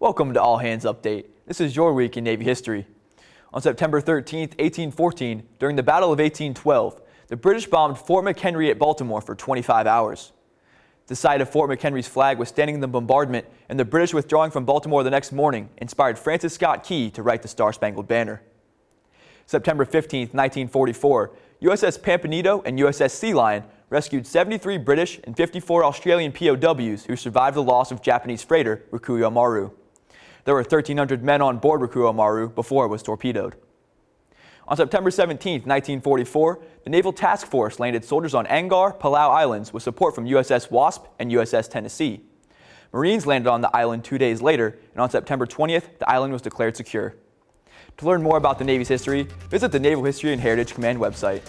Welcome to All Hands Update. This is your week in Navy history. On September 13, 1814, during the Battle of 1812, the British bombed Fort McHenry at Baltimore for 25 hours. The sight of Fort McHenry's flag withstanding the bombardment and the British withdrawing from Baltimore the next morning inspired Francis Scott Key to write the Star-Spangled Banner. September 15, 1944, USS Pampanito and USS Sea Lion rescued 73 British and 54 Australian POWs who survived the loss of Japanese freighter Rakuyo Maru. There were 1,300 men on board Rakuyo Maru before it was torpedoed. On September 17, 1944, the Naval Task Force landed soldiers on Angaur, Palau Islands with support from USS Wasp and USS Tennessee. Marines landed on the island two days later, and on September 20th, the island was declared secure. To learn more about the Navy's history, visit the Naval History and Heritage Command website.